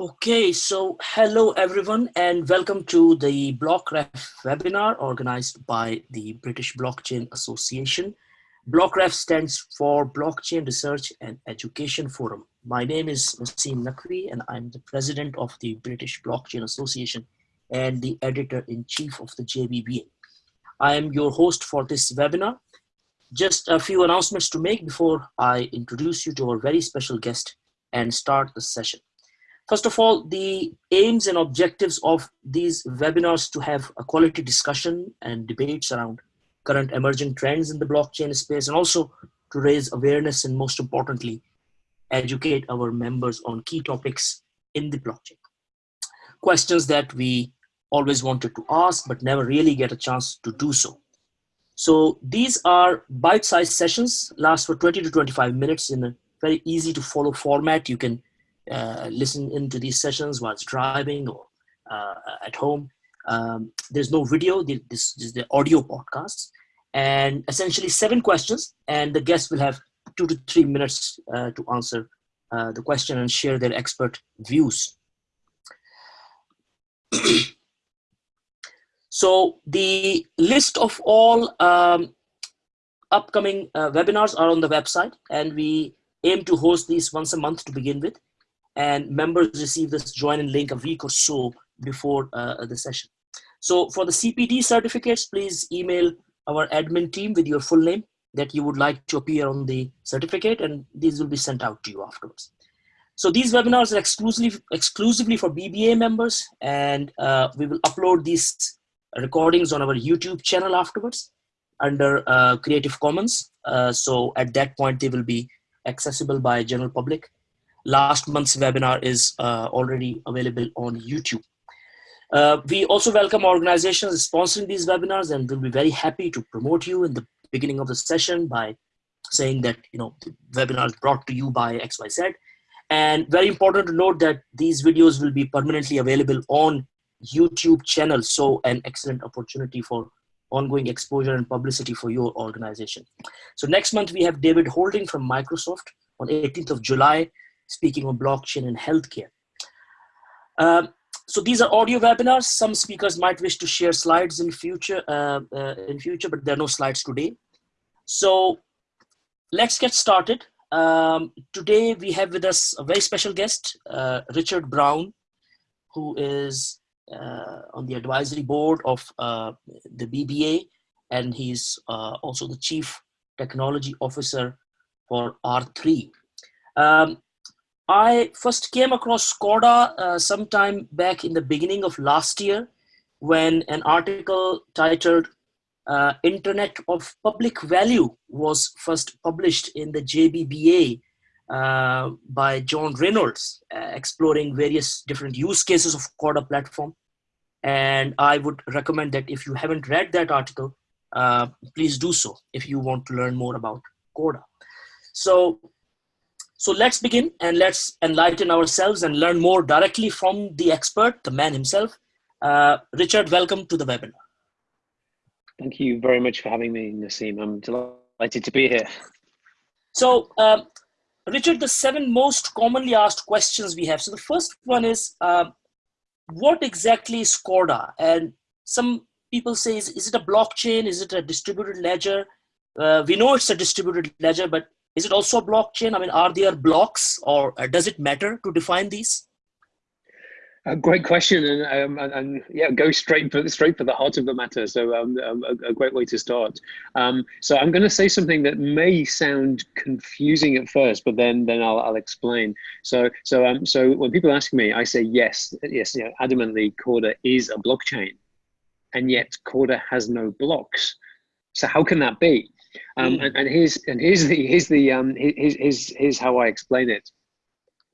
Okay, so hello everyone and welcome to the BlockRef webinar organized by the British Blockchain Association. BlockRef stands for Blockchain Research and Education Forum. My name is Naseem Naqvi and I'm the president of the British Blockchain Association and the editor-in-chief of the JBBA. I am your host for this webinar. Just a few announcements to make before I introduce you to our very special guest and start the session. First of all, the aims and objectives of these webinars to have a quality discussion and debates around current emerging trends in the blockchain space and also to raise awareness and most importantly, educate our members on key topics in the blockchain. Questions that we always wanted to ask but never really get a chance to do so. So these are bite-sized sessions, last for 20 to 25 minutes in a very easy to follow format. You can uh, listen into these sessions whilst driving or uh, at home. Um, there's no video, this is the audio podcast. And essentially seven questions and the guests will have two to three minutes uh, to answer uh, the question and share their expert views. so the list of all um, upcoming uh, webinars are on the website and we aim to host these once a month to begin with and members receive this join-in link a week or so before uh, the session. So for the CPD certificates, please email our admin team with your full name that you would like to appear on the certificate and these will be sent out to you afterwards. So these webinars are exclusively, exclusively for BBA members and uh, we will upload these recordings on our YouTube channel afterwards under uh, Creative Commons. Uh, so at that point, they will be accessible by general public last month's webinar is uh, already available on YouTube. Uh, we also welcome organizations sponsoring these webinars and we'll be very happy to promote you in the beginning of the session by saying that you know the webinar is brought to you by XYZ. And very important to note that these videos will be permanently available on YouTube channel. So an excellent opportunity for ongoing exposure and publicity for your organization. So next month we have David Houlding from Microsoft on 18th of July speaking on blockchain and healthcare. Um, so these are audio webinars. Some speakers might wish to share slides in future, uh, uh, in future, but there are no slides today. So let's get started. Um, today we have with us a very special guest, uh, Richard Brown, who is uh, on the advisory board of uh, the BBA, and he's uh, also the chief technology officer for R3. Um, I first came across Corda uh, sometime back in the beginning of last year when an article titled uh, Internet of Public Value was first published in the JBBA uh, by John Reynolds, uh, exploring various different use cases of Corda platform. And I would recommend that if you haven't read that article, uh, please do so if you want to learn more about Corda. So so let's begin and let's enlighten ourselves and learn more directly from the expert, the man himself. Uh, Richard, welcome to the webinar. Thank you very much for having me, Naseem. I'm delighted to be here. So, um, Richard, the seven most commonly asked questions we have. So the first one is, uh, what exactly is Corda? And some people say, is, is it a blockchain? Is it a distributed ledger? Uh, we know it's a distributed ledger, but is it also a blockchain? I mean, are there blocks or uh, does it matter to define these? A great question, and, um, and, and, yeah, go straight for straight for the heart of the matter. So, um, um a, a, great way to start. Um, so, I'm going to say something that may sound confusing at first, but then then I'll, I'll explain. So, so um, so when people ask me, I say yes, yes, you know, adamantly, Corda is a blockchain, and yet Corda has no blocks. So, how can that be? Um, mm. and, and, here's and here's the here's the um, here's, here's here's how I explain it.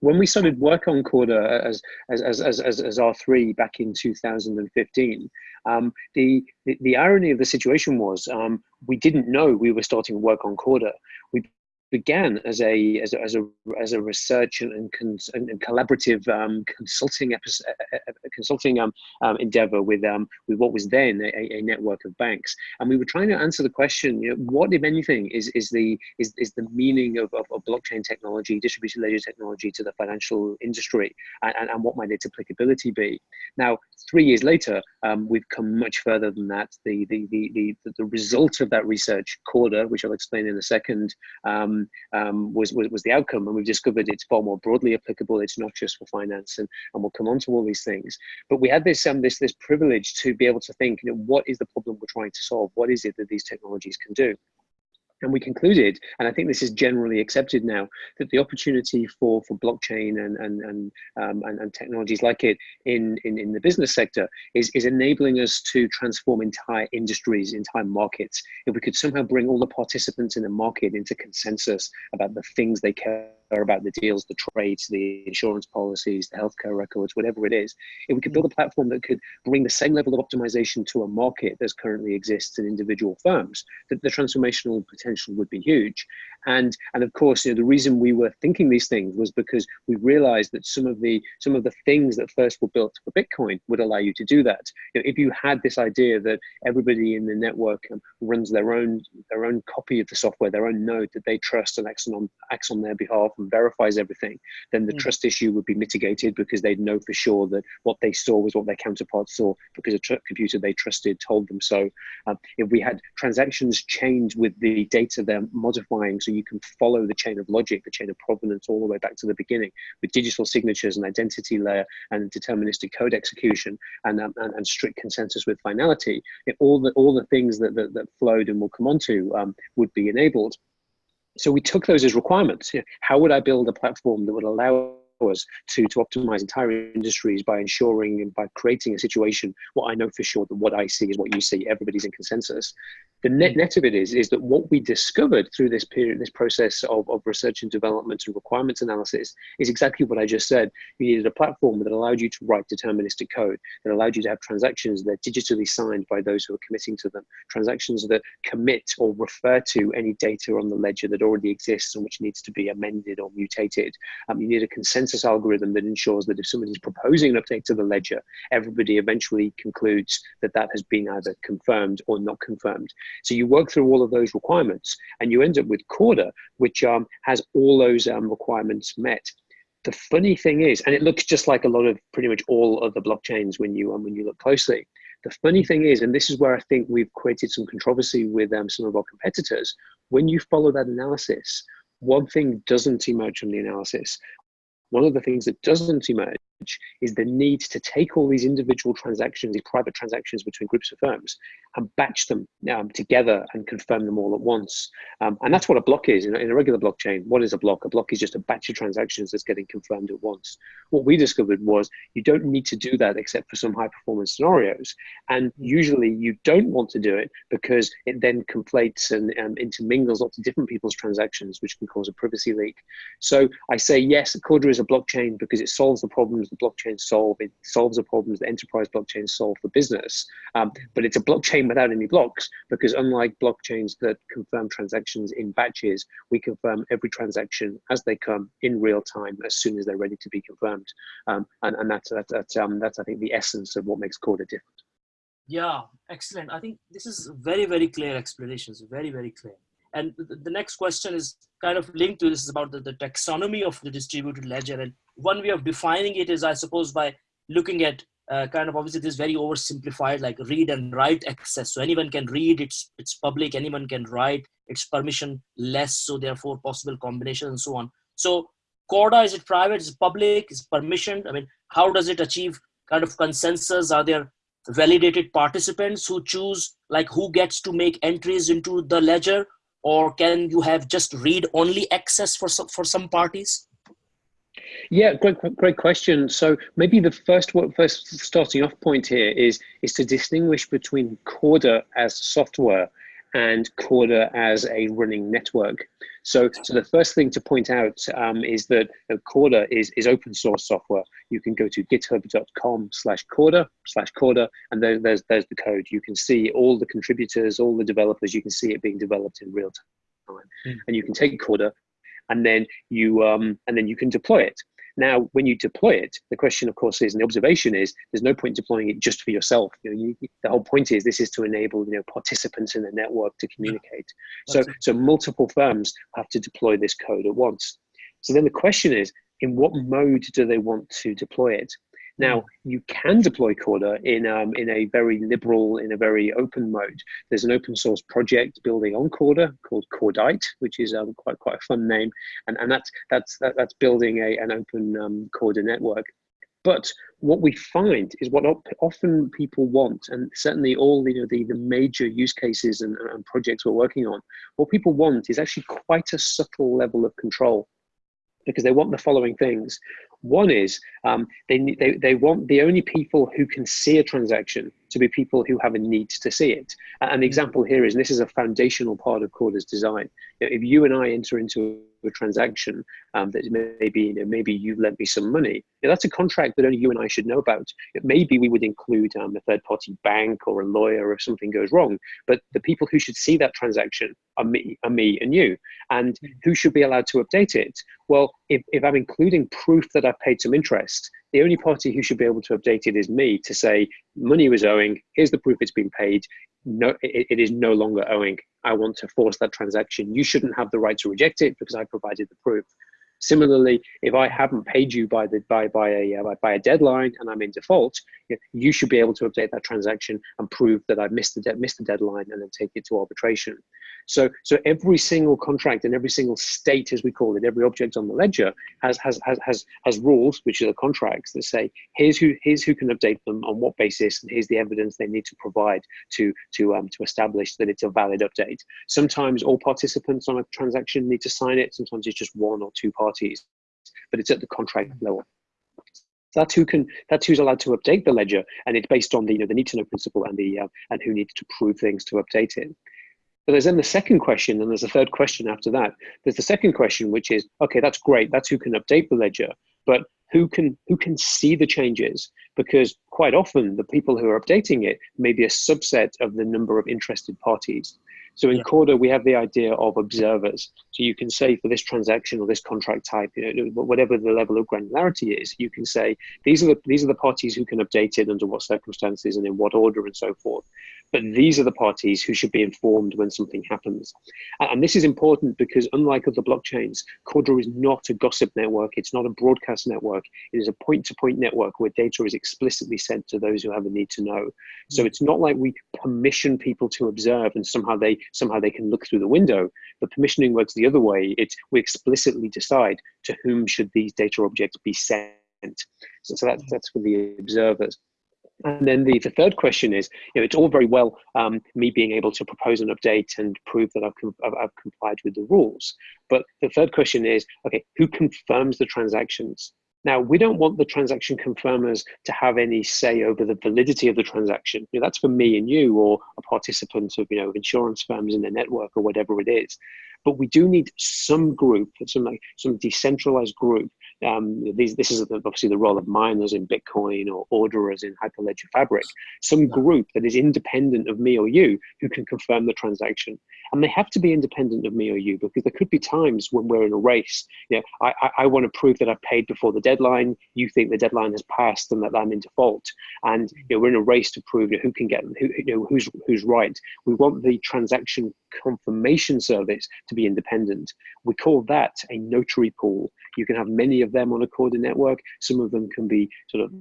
When we started work on Corda as as as as, as R three back in 2015, um, the, the, the irony of the situation was um, we didn't know we were starting work on Corda. We began as a as a as a, as a research and, and, cons, and, and collaborative um, consulting episode, consulting um, um, endeavor with um, with what was then a, a, network of banks, and we were trying to answer the question: you know, what, if anything, is is the is, is the meaning of, of, of blockchain technology, distributed ledger technology to the financial industry, and, and, and what might its applicability be? Now, three years later, um, we've come much further than that. The the the the, the result of that research, Corda, which I'll explain in a second. Um, um, was, was, was the outcome. And we've discovered it's far more broadly applicable. It's not just for finance, and, and we'll come on to all these things. But we had this, um, this, this privilege to be able to think, you know, what is the problem we're trying to solve? What is it that these technologies can do? And we concluded, and I think this is generally accepted now, that the opportunity for, for blockchain and, and, and, um, and, and, technologies like it in, in, in the business sector is, is enabling us to transform entire industries, entire markets. If we could somehow bring all the participants in the market into consensus about the things they care about the deals, the trades, the insurance policies, the healthcare records, whatever it is, if we could build a platform that could bring the same level of optimization to a market that currently exists in individual firms, that the transformational potential would be huge. And, and of course, you know, the reason we were thinking these things was because we realized that some of the some of the things that first were built for Bitcoin would allow you to do that. You know, if you had this idea that everybody in the network um, runs their own their own copy of the software, their own node that they trust and acts on acts on their behalf and verifies everything, then the mm. trust issue would be mitigated because they'd know for sure that what they saw was what their counterparts saw because a computer they trusted told them so. Um, if we had transactions chained with the data they're modifying, so you can follow the chain of logic, the chain of provenance all the way back to the beginning with digital signatures and identity layer and deterministic code execution and, um, and, and, strict consensus with finality, it, all the all the things that, that, that flowed and will come onto um, would be enabled so we took those as requirements. You know, how would I build a platform that would allow us to, to optimize entire industries by ensuring and by creating a situation what I know for sure that what I see is what you see, everybody's in consensus. The net mm. net of it is, is that what we discovered through this period, this process of, of research and development and requirements analysis is exactly what I just said. You needed a platform that allowed you to write deterministic code, that allowed you to have transactions that are digitally signed by those who are committing to them, transactions that commit or refer to any data on the ledger that already exists and which needs to be amended or mutated. Um, you need a consensus algorithm that ensures that if somebody's proposing an update to the ledger, everybody eventually concludes that that has been either confirmed or not confirmed. So you work through all of those requirements and you end up with Corda, which um, has all those um, requirements met. The funny thing is, and it looks just like a lot of pretty much all of the blockchains when you um, when you look closely. The funny thing is, and this is where I think we've created some controversy with um, some of our competitors, when you follow that analysis, one thing doesn't emerge from the analysis. One of the things that doesn't emerge is the need to take all these individual transactions, these private transactions between groups of firms, and batch them um, together and confirm them all at once. Um, and that's what a block is in a, in a, regular blockchain. What is a block? A block is just a batch of transactions that's getting confirmed at once. What we discovered was you don't need to do that except for some high performance scenarios. And usually you don't want to do it because it then conflates and um, intermingles lots of different people's transactions, which can cause a privacy leak. So I say, yes, Corda is a blockchain because it solves the problems problems the blockchain solve. It solves the problems that enterprise blockchains solve for business. Um, but it's a blockchain without any blocks because unlike blockchains that confirm transactions in batches, we confirm every transaction as they come in real time as soon as they're ready to be confirmed. Um, and, and that's, that's, that's, um, that's, I think, the essence of what makes Corda different. Yeah, excellent. I think this is very, very clear explanations, very, very clear. And the, next question is kind of linked to this is about the, the taxonomy of the distributed ledger. And one way of defining it is, I suppose, by looking at uh, kind of obviously this very oversimplified like read and write access. So anyone can read it's it's public anyone can write it's permission less so therefore possible combination and so on. So corda is it private? Is it public? Is permission i mean how does it achieve kind of consensus? Are there validated participants who choose like who gets to make entries into the ledger or can you have just read only access for some, for some parties? Yeah, great, great question. So maybe the first, first starting off point here is is to distinguish between Corda as software and Corda as a running network. So, so the first thing to point out um, is that Corda is, is open source software. You can go to github.com slash Corda slash Corda, and there, there's, there's the code. You can see all the contributors, all the developers, you can see it being developed in real Mm. And you can take Corda and then you um, and then you can deploy it. Now, when you deploy it, the question, of course, is, and the observation is, there's no point deploying it just for yourself. You know, you, the whole point is this is to enable you know participants in the network to communicate. Yeah. So, so multiple firms have to deploy this code at once. So then the question is, in what mode do they want to deploy it? Now, hmm. you can deploy Corda in, um, in a very liberal, in a very open mode. There's an open source project building on Corda called Cordite, which is um, quite, quite a fun name. And, and that's, that's, that, that's building a, an open um, Corda network. But what we find is what often people want, and certainly all you know, the, the major use cases and, and projects we're working on, what people want is actually quite a subtle level of control because they want the following things. One is um, they, they, they want the only people who can see a transaction to be people who have a need to see it. And the example here is, this is a foundational part of Corda's design. If you and I enter into a transaction um, that maybe you know, maybe you lent me some money, that's a contract that only you and I should know about. Maybe we would include um, a third-party bank or a lawyer if something goes wrong. But the people who should see that transaction are me, are me and you. And hmm. who should be allowed to update it? Well, if, if I'm including proof that I've paid some interest, the only party who should be able to update it is me to say money was owing. Here's the proof it's been paid. No it, it is no longer owing. I want to force that transaction. You shouldn't have the right to reject it because i provided the proof Similarly, if I haven't paid you by the by by a uh, by a deadline and I'm in default, you should be able to update that transaction and prove that I've missed the de- missed the deadline and then take it to arbitration. So so every single contract and every single state, as we call it, every object on the ledger has has has has, has rules, which are the contracts that say here's who here's who can update them on what basis, and here's the evidence they need to provide to to um to establish that it's a valid update. Sometimes all participants on a transaction need to sign it. Sometimes it's just one or two parties parties, but it's at the contract level. That's who can. That's who's allowed to update the ledger, and it's based on the you know the need to know principle and the uh, and who needs to prove things to update it. But there's then the second question, and there's a third question after that. There's the second question, which is okay, that's great. That's who can update the ledger, but who can who can see the changes? Because quite often the people who are updating it may be a subset of the number of interested parties. So in yeah. Corda, we have the idea of observers. So you can say for this transaction or this contract type, you know, whatever the level of granularity is, you can say these are the these are the parties who can update it under what circumstances and in what order and so forth. But these are the parties who should be informed when something happens. And this is important because unlike other blockchains, Corda is not a gossip network. It's not a broadcast network. It is a point-to-point -point network where data is explicitly sent to those who have a need to know. So it's not like we permission people to observe and somehow they somehow they can look through the window. But permissioning works the other way. It's we explicitly decide to whom should these data objects be sent. So, so that, that's for the observers. And then the, the third question is, you know, it's all very well um, me being able to propose an update and prove that I've, I've, I've, complied with the rules. But the third question is, okay, who confirms the transactions? Now, we don't want the transaction confirmers to have any say over the validity of the transaction. You know, that's for me and you or a participant of, you know, insurance firms in the network or whatever it is. But we do need some group, some like some decentralized group um, these, this is obviously the role of miners in Bitcoin or orderers in Hyperledger Fabric, some group that is independent of me or you who can confirm the transaction. And they have to be independent of me or you because there could be times when we're in a race. You know, I, I, I want to prove that I've paid before the deadline. You think the deadline has passed and that I'm in default. And you know, we're in a race to prove who can get who, you know, who's who's right. We want the transaction confirmation service to be independent. We call that a notary pool. You can have many of them on a Corda network. Some of them can be sort of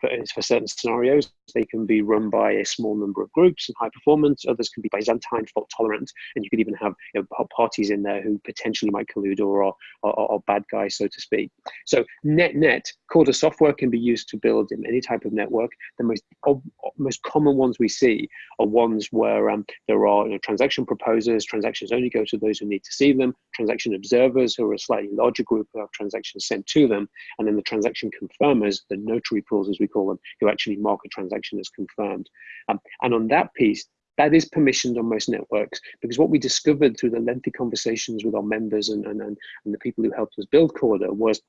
for, for, certain scenarios, they can be run by a small number of groups and high performance. Others can be Byzantine, fault tolerant, and you could even have you know, parties in there who potentially might collude or are, are, are, bad guys, so to speak. So net net, Corda software can be used to build in any type of network. The most most common ones we see are ones where um, there are you know, transaction proposers. Transactions only go to those who need to see them. Transaction observers, who are a slightly larger group, who have transactions sent to them, and then the transaction confirmers, the notary pool as we call them, who actually mark a transaction as confirmed. Um, and on that piece, that is permissioned on most networks because what we discovered through the lengthy conversations with our members and, and, and the people who helped us build Corda was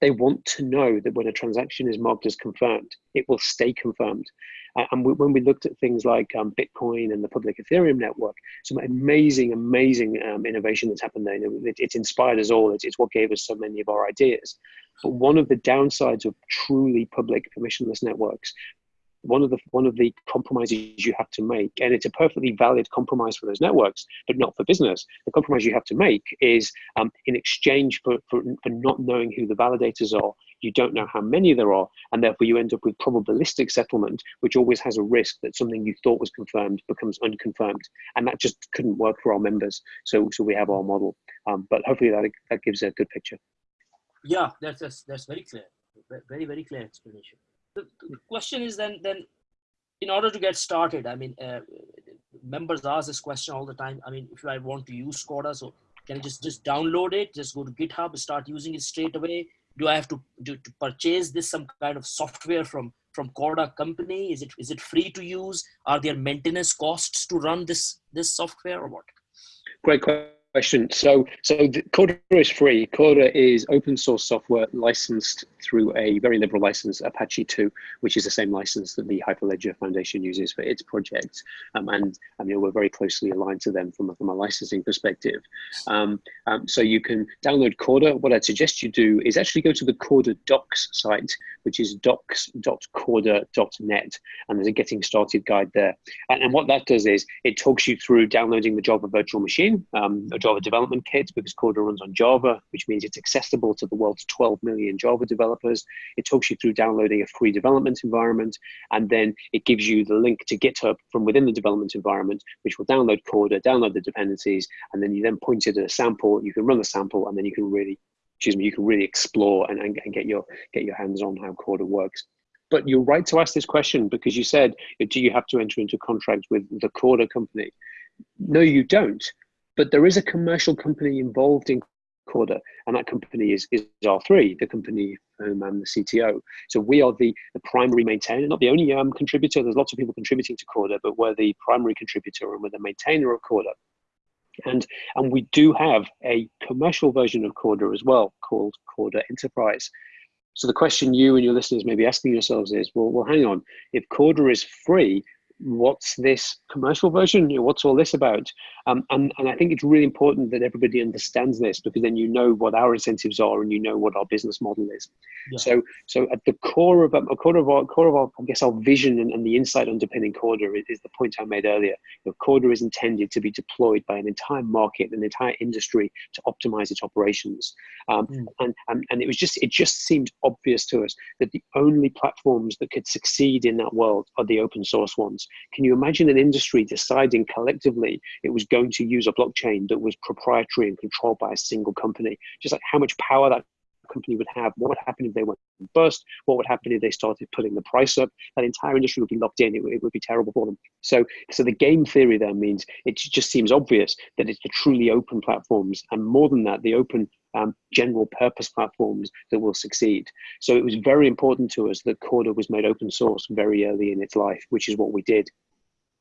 they want to know that when a transaction is marked as confirmed, it will stay confirmed. Uh, and we, when we looked at things like um, Bitcoin and the public Ethereum network, some amazing, amazing um, innovation that's happened there. It, it's inspired us all. It's, it's what gave us so many of our ideas. But one of the downsides of truly public permissionless networks one of the one of the compromises you have to make, and it's a perfectly valid compromise for those networks, but not for business. The compromise you have to make is um, in exchange for, for, for not knowing who the validators are, you don't know how many there are, and therefore you end up with probabilistic settlement, which always has a risk that something you thought was confirmed becomes unconfirmed, and that just couldn't work for our members. So so we have our model, um, but hopefully that that gives a good picture. Yeah, that's that's, that's very clear, very very clear explanation the, question is then then in order to get started i mean uh, members ask this question all the time. I mean if i want to use Corda so can i just just download it just go to github start using it straight away? Do i have to do to purchase this some kind of software from from Corda company? Is it is it free to use? Are there maintenance costs to run this this software or what? Great question question. So, so Corda is free. Corda is open source software licensed through a very liberal license, Apache 2, which is the same license that the Hyperledger Foundation uses for its projects. Um, and I mean, we're very closely aligned to them from a, from a licensing perspective. Um, um, so you can download Corda. What I'd suggest you do is actually go to the Corda docs site, which is docs.corda.net. And there's a getting started guide there. And, and what that does is it talks you through downloading the Java virtual machine, um, Java development kit because Corda runs on Java, which means it's accessible to the world's 12 million Java developers. It talks you through downloading a free development environment, and then it gives you the link to GitHub from within the development environment, which will download Corda, download the dependencies, and then you then point it at a sample. You can run the sample, and then you can really, excuse me, you can really explore and, and, and get your get your hands on how Corda works. But you're right to ask this question because you said, do you have to enter into contract with the Corda company? No, you don't. But there is a commercial company involved in Corda, and that company is, is R3, the company whom I'm the CTO. So we are the, the primary maintainer, not the only um, contributor. There's lots of people contributing to Corda, but we're the primary contributor and we're the maintainer of Corda. And, and we do have a commercial version of Corda as well called Corda Enterprise. So the question you and your listeners may be asking yourselves is, well, well, hang on, if Corda is free, what's this commercial version? What's all this about? Um, and, and I think it's really important that everybody understands this because then you know what our incentives are and you know what our business model is. Yeah. So, so at the core of um, a core of our core of our, I guess our vision and, and the insight underpinning Corda is, is, the point I made earlier. You know, Corda is intended to be deployed by an entire market, an entire industry to optimize its operations. Um, mm. and, and and it was just it just seemed obvious to us that the only platforms that could succeed in that world are the open source ones. Can you imagine an industry deciding collectively it was going to use a blockchain that was proprietary and controlled by a single company? Just like how much power that company would have, what would happen if they went bust, what would happen if they started putting the price up, that entire industry would be locked in, it, it, would be terrible for them. So, so the game theory there means it just seems obvious that it's the truly open platforms, and more than that, the open um, general purpose platforms that will succeed. So it was very important to us that Corda was made open source very early in its life, which is what we did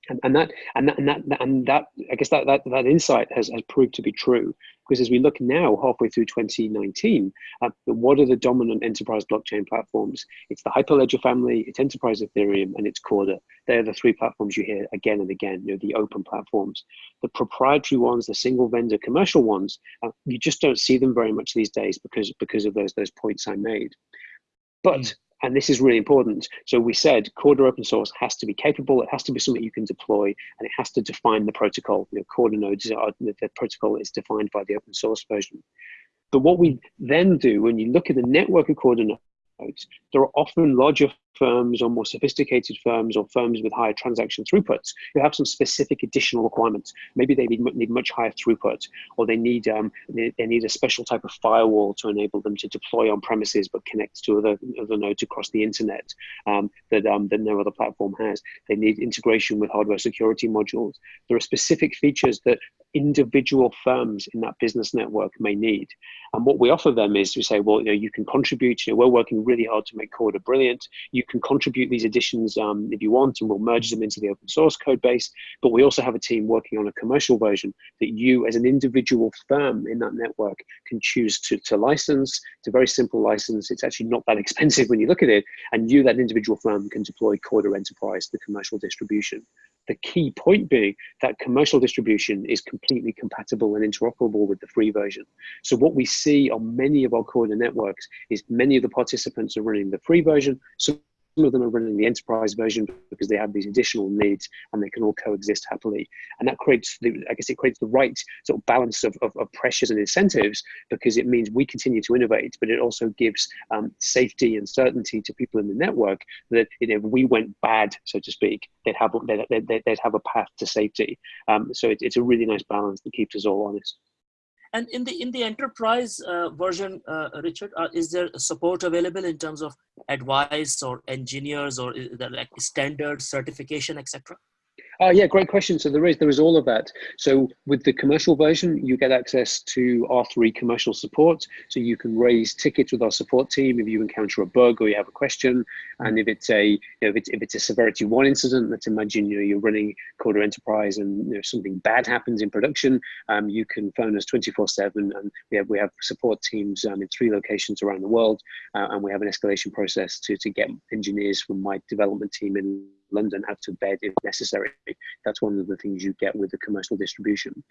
and, and that and that and that and that I guess that that, that insight has, has proved to be true because as we look now halfway through 2019 uh, what are the dominant enterprise blockchain platforms? It's the hyperledger family it's enterprise ethereum and it's corda. They're the three platforms you hear again and again you know the open platforms. The proprietary ones the single vendor commercial ones uh, you just don't see them very much these days because because of those those points i made. But mm and this is really important. So we said Corda open source has to be capable, it has to be something you can deploy, and it has to define the protocol. You know, Corda nodes, are, the protocol is defined by the open source version. But what we then do, when you look at the network of Corda nodes, there are often larger firms or more sophisticated firms or firms with higher transaction throughputs who have some specific additional requirements. Maybe they need, need much higher throughput or they need, um, they, they, need a special type of firewall to enable them to deploy on premises but connect to other, other nodes across the internet um, that, um, that no other platform has. They need integration with hardware security modules. There are specific features that individual firms in that business network may need. And what we offer them is we say, well, you know, you can contribute. You know, we're working really hard to make Corda brilliant. You can contribute these additions um, if you want, and we'll merge them into the open source code base. But we also have a team working on a commercial version that you, as an individual firm in that network, can choose to, to license. It's a very simple license. It's actually not that expensive when you look at it. And you, that individual firm, can deploy Corda Enterprise, the commercial distribution. The key point being that commercial distribution is compatible and interoperable with the free version. So what we see on many of our Corda networks is many of the participants are running the free version. So some of them are running the enterprise version because they have these additional needs and they can all coexist happily. And that creates, the, I guess it creates the right sort of balance of, of, of, pressures and incentives because it means we continue to innovate, but it also gives um, safety and certainty to people in the network that you know, if we went bad, so to speak, they'd have, they'd, they'd, they'd have a path to safety. Um, so it, it's a really nice balance that keeps us all honest. And in the in the enterprise uh, version, uh, Richard, uh, is there support available in terms of advice or engineers or like standard certification, etc.? Uh, yeah, great question. So there is there is all of that. So with the commercial version, you get access to R3 commercial support. So you can raise tickets with our support team if you encounter a bug or you have a question. And if it's a you know, if it's if it's a severity one incident, let's imagine you know you're running Corda Enterprise and you know something bad happens in production, um, you can phone us 24/7, and we have we have support teams um, in three locations around the world, uh, and we have an escalation process to to get engineers from my development team in London out to bed if necessary. That's one of the things you get with the commercial distribution.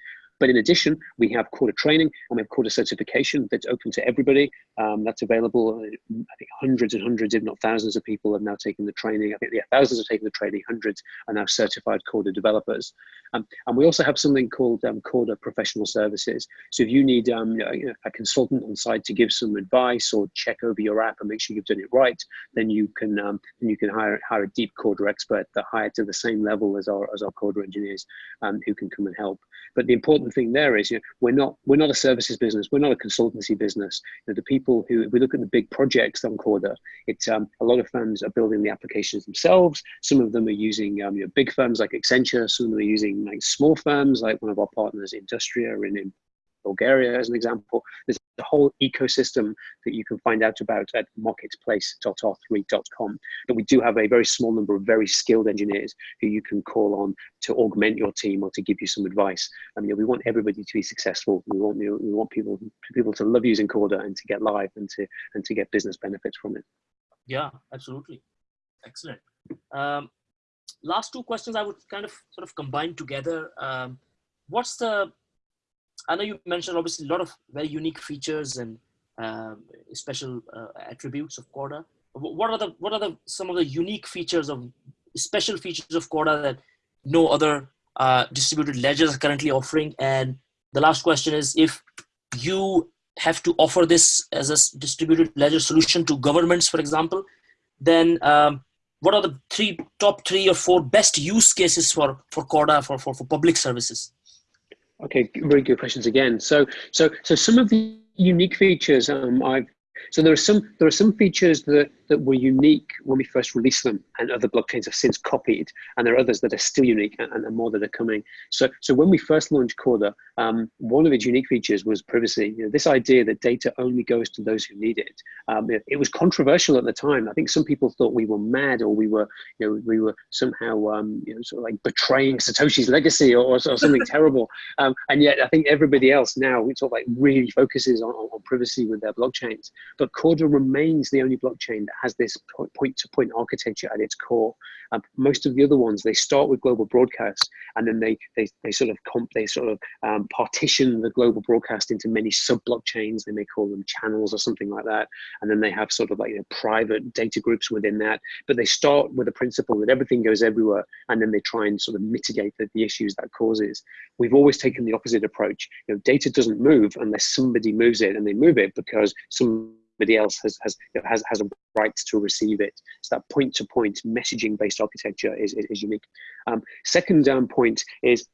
But in addition, we have Corda training and we have Corda certification that's open to everybody. Um, that's available. Uh, I think hundreds and hundreds, if not thousands of people have now taken the training. I think yeah, thousands have taken the training. Hundreds are now certified Corda developers. Um, and we also have something called um, Corda professional services. So if you need um, a consultant on site to give some advice or check over your app and make sure you've done it right, then you can um, then you can hire hire a deep Corda expert that hire to the same level as our as our Corda engineers um, who can come and help. But the important thing there is, you know, we're not we're not a services business. We're not a consultancy business. You know, the people who, if we look at the big projects on Corda, it's um, a lot of firms are building the applications themselves. Some of them are using um, you know, big firms like Accenture. Some of them are using like small firms like one of our partners, Industria, in, in Bulgaria, as an example. There's a whole ecosystem that you can find out about at marketplace.r3.com. But we do have a very small number of very skilled engineers who you can call on to augment your team or to give you some advice. I mean, we want everybody to be successful. We want you know, we want people people to love using Corda and to get live and to and to get business benefits from it. Yeah, absolutely. Excellent. Um, last two questions I would kind of sort of combine together. Um, what's the I know you mentioned obviously a lot of very unique features and um, special uh, attributes of Corda. What are the what are the some of the unique features of special features of Corda that no other uh, distributed ledgers are currently offering? And the last question is if you have to offer this as a distributed ledger solution to governments, for example, then um, what are the three top three or four best use cases for for Corda for, for, for public services? Okay, very good questions again. So, so, so some of the unique features um, I've so there are some there are some features that that were unique when we first released them, and other blockchains have since copied. And there are others that are still unique, and, and more that are coming. So so when we first launched Corda, um, one of its unique features was privacy. You know, this idea that data only goes to those who need it. Um, it. it. was controversial at the time. I think some people thought we were mad, or we were you know we were somehow um, you know sort of like betraying Satoshi's legacy, or, or, or something terrible. Um, and yet I think everybody else now sort of like really focuses on, on, on privacy with their blockchains. But Corda remains the only blockchain that has this point-to-point -point architecture at its core. Um, most of the other ones, they start with global broadcast, and then they they, they sort of comp, they sort of um, partition the global broadcast into many sub-blockchains. They may call them channels or something like that, and then they have sort of like you know, private data groups within that. But they start with the principle that everything goes everywhere, and then they try and sort of mitigate the, the issues that causes. We've always taken the opposite approach. You know, data doesn't move unless somebody moves it, and they move it because some else has has has, has a right to receive it. So that point-to-point messaging-based architecture is, is, is unique. Um, second um, point is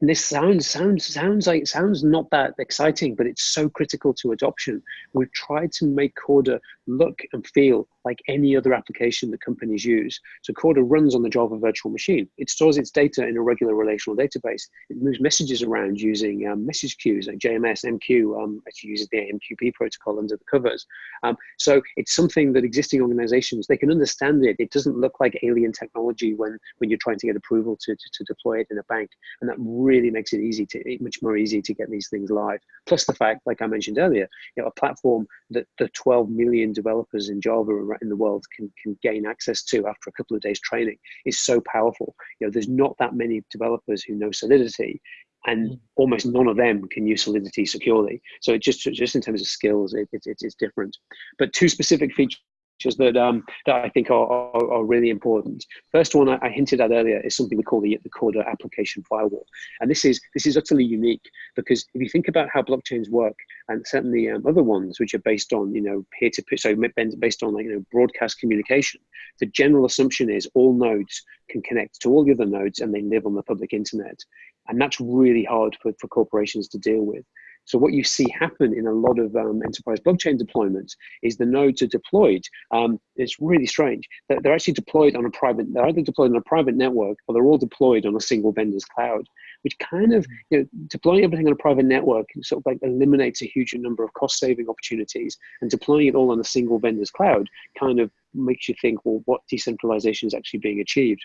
this sounds sounds sounds like sounds not that exciting, but it's so critical to adoption. We've tried to make Corda look and feel like any other application that companies use. So Corda runs on the Java virtual machine. It stores its data in a regular relational database. It moves messages around using um, message queues like JMS, MQ, um, actually uses the AMQP protocol under the covers. Um, so it's something that existing organizations, they can understand it. It doesn't look like alien technology when, when you're trying to get approval to, to, to deploy it in a bank. And that really makes it easy to, much more easy to get these things live. Plus the fact, like I mentioned earlier, you know, a platform that the 12 million developers in Java in the world can, can gain access to after a couple of days training is so powerful. You know, there's not that many developers who know Solidity and mm. almost none of them can use Solidity securely. So it just, just in terms of skills, it, it, it's different. But two specific features that um, that I think are, are, are, really important. First one I, I, hinted at earlier is something we call the, the Corda application firewall, and this is this is utterly unique because if you think about how blockchains work, and certainly um, other ones which are based on you know peer to peer, so based on like you know broadcast communication, the general assumption is all nodes can connect to all the other nodes and they live on the public internet, and that's really hard for, for corporations to deal with. So what you see happen in a lot of um, enterprise blockchain deployments is the nodes are deployed. Um, it's really strange. They're, they're actually deployed on a private, they're either deployed on a private network or they're all deployed on a single vendor's cloud, which kind of, you know, deploying everything on a private network sort of like eliminates a huge number of cost saving opportunities and deploying it all on a single vendor's cloud kind of makes you think, well, what decentralization is actually being achieved?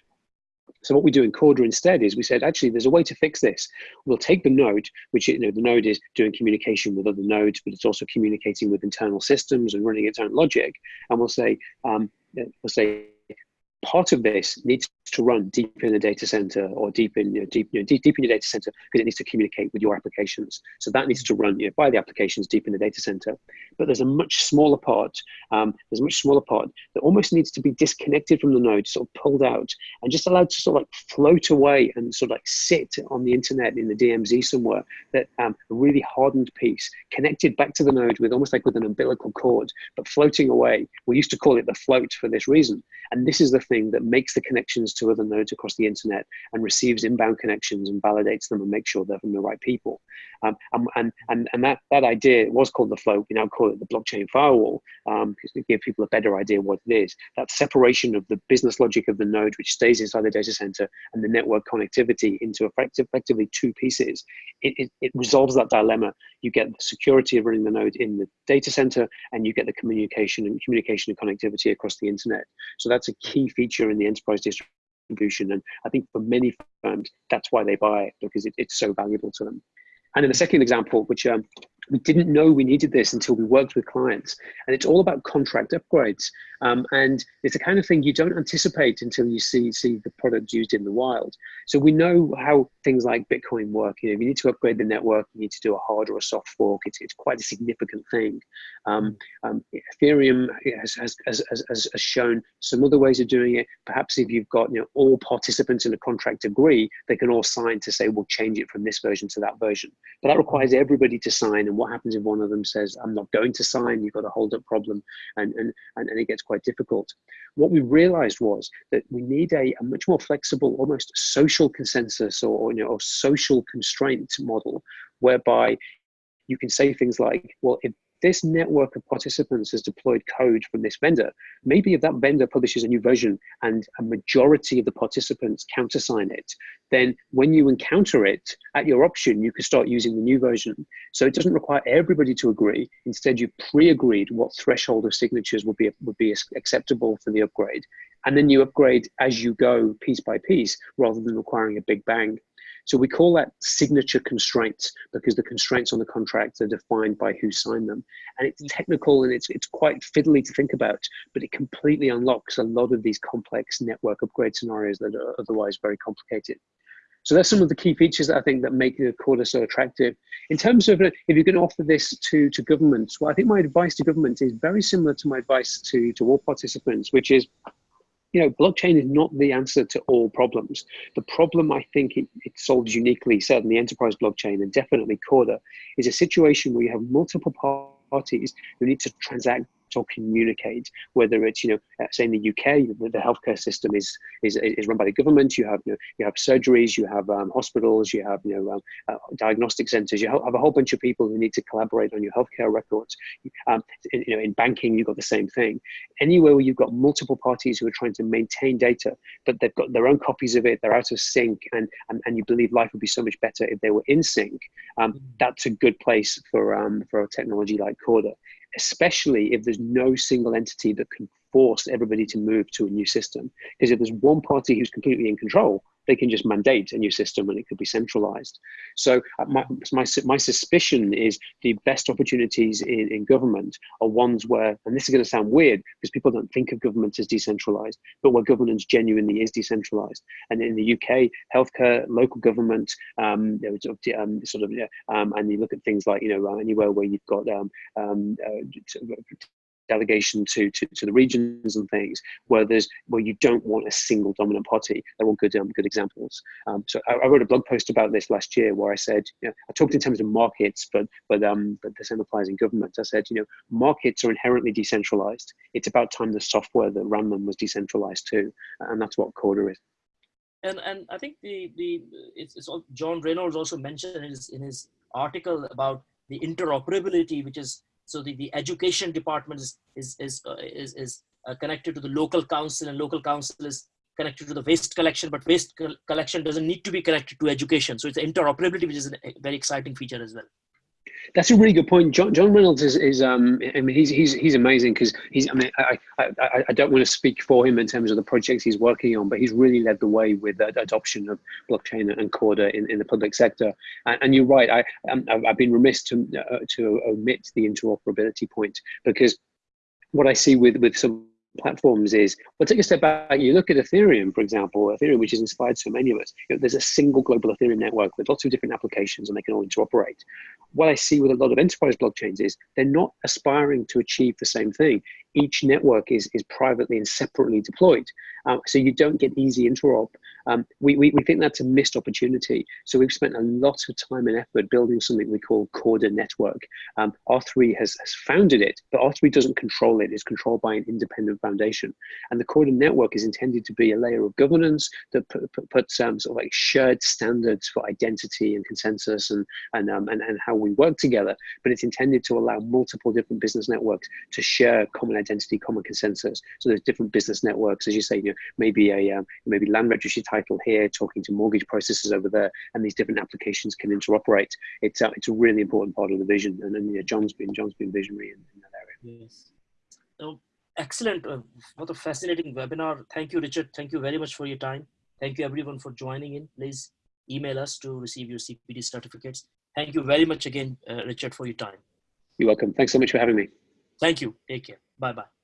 So what we do in Corda instead is we said, actually, there's a way to fix this. We'll take the node, which you know the node is doing communication with other nodes, but it's also communicating with internal systems and running its own logic. And we'll say, um, we'll say part of this needs to run deep in the data center or deep in you know, deep, you know, deep, deep in your data center because it needs to communicate with your applications. So that needs to run you know, by the applications deep in the data center. But there's a much smaller part. Um, there's a much smaller part that almost needs to be disconnected from the node, sort of pulled out and just allowed to sort of like float away and sort of like sit on the internet in the DMZ somewhere. That um, really hardened piece connected back to the node with almost like with an umbilical cord, but floating away. We used to call it the float for this reason. And this is the thing that makes the connections to other nodes across the internet and receives inbound connections and validates them and makes sure they're from the right people. Um, and, and, and that, that idea was called the flow. We now call it the blockchain firewall um, to give people a better idea what it is. That separation of the business logic of the node, which stays inside the data center, and the network connectivity into effective, effectively two pieces, it, it, it resolves that dilemma. You get the security of running the node in the data center, and you get the communication and communication and connectivity across the internet. So that's a key feature in the enterprise distribution. And I think for many firms, that's why they buy it because it, it's so valuable to them. And in the second example, which um, we didn't know we needed this until we worked with clients. And it's all about contract upgrades. Um, and it's the kind of thing you don't anticipate until you see, see the product used in the wild. So we know how things like Bitcoin work. You know, if you need to upgrade the network, you need to do a hard or a soft fork. It's, it's quite a significant thing. Um, um, Ethereum has, has, has, has, shown some other ways of doing it. Perhaps if you've got you know, all participants in a contract agree, they can all sign to say, we'll change it from this version to that version. But that requires everybody to sign and what happens if one of them says, I'm not going to sign, you've got a hold up problem, and, and, and, and it gets quite difficult. What we realized was that we need a, a much more flexible, almost social consensus or, you know, or social constraint model, whereby you can say things like, well, if this network of participants has deployed code from this vendor. Maybe if that vendor publishes a new version and a majority of the participants countersign it, then when you encounter it at your option, you can start using the new version. So it doesn't require everybody to agree. Instead, you pre-agreed what threshold of signatures would be, would be acceptable for the upgrade. And then you upgrade as you go piece by piece rather than requiring a big bang. So we call that signature constraints because the constraints on the contract are defined by who signed them. And it's technical and it's, it's quite fiddly to think about, but it completely unlocks a lot of these complex network upgrade scenarios that are otherwise very complicated. So that's some of the key features that I think that make the Corda so attractive. In terms of uh, if you're going to offer this to, to governments, well, I think my advice to governments is very similar to my advice to, to all participants, which is you know, blockchain is not the answer to all problems. The problem I think it, it solves uniquely, certainly enterprise blockchain and definitely Corda, is a situation where you have multiple parties who need to transact or communicate. Whether it's you know, uh, say in the UK, the, healthcare system is, is is run by the government. You have you know, you have surgeries, you have um, hospitals, you have you know um, uh, diagnostic centres. You have a whole bunch of people who need to collaborate on your healthcare records. Um, in, you know, in banking, you've got the same thing. Anywhere where you've got multiple parties who are trying to maintain data, but they've got their own copies of it, they're out of sync, and and, and you believe life would be so much better if they were in sync. Um, mm. that's a good place for um, for a technology like Corda especially if there's no single entity that can force everybody to move to a new system. Because if there's one party who's completely in control, they can just mandate a new system and it could be centralized. So uh, my, my, my suspicion is the best opportunities in, in government are ones where, and this is going to sound weird because people don't think of government as decentralized, but where governance genuinely is decentralized. And in the UK, healthcare, local government, um, um, sort of, um, and you look at things like, you know, anywhere where you've got um, um, uh, delegation to, to, to the regions and things where there's where you don't want a single dominant party. They're all good um, good examples. Um, so I, I, wrote a blog post about this last year where I said you know, I talked in terms of markets, but but um but the same applies in government. I said you know markets are inherently decentralized. It's about time the software that ran them was decentralized too, and that's what Corda is. And and I think the the it's, it's all, John Reynolds also mentioned in his in his article about the interoperability, which is so the, the education department is, is, is, uh, is, is uh, connected to the local council and local council is connected to the waste collection, but waste collection doesn't need to be connected to education. So it's interoperability, which is a very exciting feature as well. That's a really good point. John, John Reynolds is, is um, I mean, he's, he's, he's amazing because he's, I mean, I, I, I don't want to speak for him in terms of the projects he's working on, but he's really led the way with the adoption of blockchain and Corda in, in the public sector. And, and you're right, I, um, I've been remiss to, uh, to omit the interoperability point because what I see with, with some platforms is, well, take a step back. You look at Ethereum, for example, Ethereum, which has inspired so many of us. You know, there's a single global Ethereum network with lots of different applications and they can all interoperate. What I see with a lot of enterprise blockchains is they're not aspiring to achieve the same thing each network is, is privately and separately deployed. Uh, so you don't get easy interop. Um, we, we, we think that's a missed opportunity. So we've spent a lot of time and effort building something we call Corda Network. Um, R3 has, has founded it, but R3 doesn't control it. It's controlled by an independent foundation. And the Corda Network is intended to be a layer of governance that put, put, puts um, sort of like shared standards for identity and consensus and, and, um, and, and how we work together. But it's intended to allow multiple different business networks to share common identity, common consensus. So there's different business networks, as you say, you know, maybe a um, maybe land registry title here, talking to mortgage processors over there, and these different applications can interoperate. It's uh, it's a really important part of the vision, and, John's been John's been visionary in, in that area. Yes. So excellent. Uh, what a fascinating webinar. Thank you, Richard. Thank you very much for your time. Thank you everyone for joining in. Please email us to receive your CPD certificates. Thank you very much again, uh, Richard, for your time. You're welcome. Thanks so much for having me. Thank you. Take care. Bye bye.